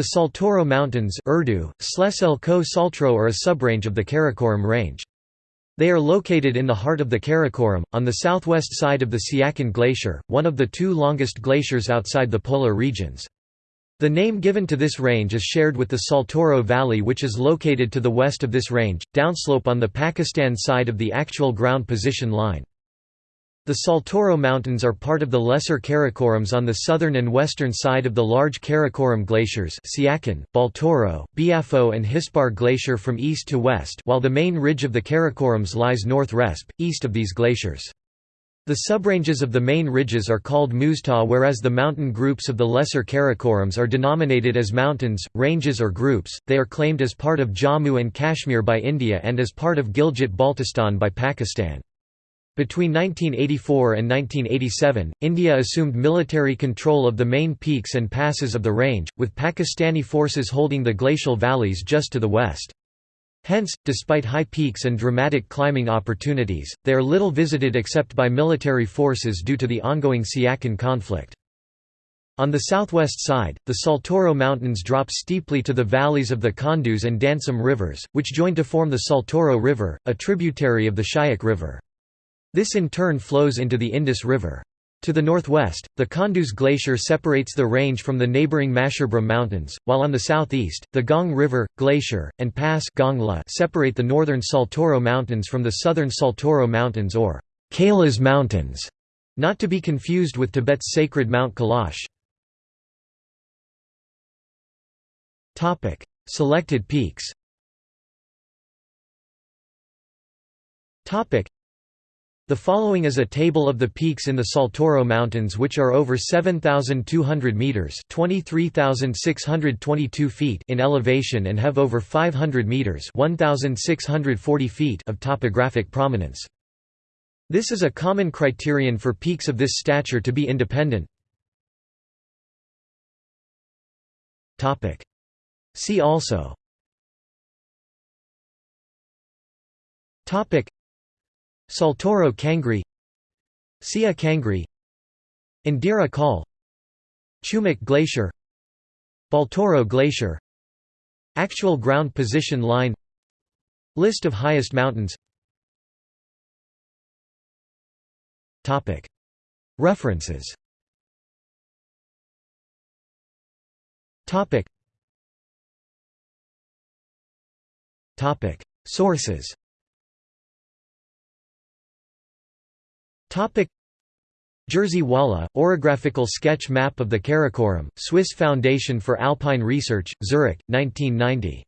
The Saltoro Mountains Urdu, Ko Saltro are a subrange of the Karakoram range. They are located in the heart of the Karakoram, on the southwest side of the Siachen Glacier, one of the two longest glaciers outside the polar regions. The name given to this range is shared with the Saltoro Valley which is located to the west of this range, downslope on the Pakistan side of the actual ground position line. The Saltoro Mountains are part of the Lesser Karakorams on the southern and western side of the large Karakoram glaciers Siachen, Baltoro, Biafo and Hispar Glacier from east to west while the main ridge of the Karakorams lies north-resp, east of these glaciers. The subranges of the main ridges are called Muztagh whereas the mountain groups of the Lesser Karakorams are denominated as mountains, ranges or groups, they are claimed as part of Jammu and Kashmir by India and as part of Gilgit-Baltistan by Pakistan. Between 1984 and 1987, India assumed military control of the main peaks and passes of the range, with Pakistani forces holding the glacial valleys just to the west. Hence, despite high peaks and dramatic climbing opportunities, they are little visited except by military forces due to the ongoing Siachen conflict. On the southwest side, the Saltoro Mountains drop steeply to the valleys of the Kondus and Dansam rivers, which join to form the Saltoro River, a tributary of the Shyok River. This in turn flows into the Indus River. To the northwest, the Kondus Glacier separates the range from the neighboring Masherbrum Mountains, while on the southeast, the Gong River, Glacier, and Pass Gongla separate the northern Saltoro Mountains from the southern Saltoro Mountains or Kailas Mountains, not to be confused with Tibet's sacred Mount Kailash. Selected peaks the following is a table of the peaks in the Saltoro Mountains which are over 7,200 metres (23,622 feet in elevation and have over 500 metres 1,640 feet of topographic prominence. This is a common criterion for peaks of this stature to be independent. See also Saltoro Kangri Sia Kangri Indira Col Chumok Glacier Baltoro Glacier Actual ground position line List of highest mountains. References. Sources Topic Jerzy Wala, Orographical Sketch Map of the Karakoram, Swiss Foundation for Alpine Research, Zurich, 1990.